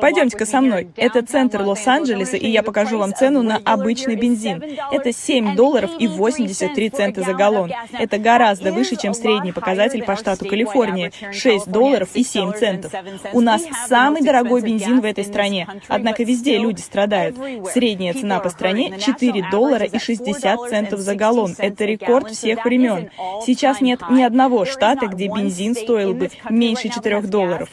Пойдемте-ка со мной. Это центр Лос-Анджелеса, и я покажу вам цену на обычный бензин. Это 7 долларов и 83 цента за галлон. Это гораздо выше, чем средний показатель по штату Калифорния – 6 долларов и 7 центов. У нас самый дорогой бензин в этой стране, однако везде люди страдают. Средняя цена по стране – 4 доллара и 60 центов за галлон. Это рекорд всех времен. Сейчас нет ни одного штата, где бензин стоил бы меньше 4 долларов.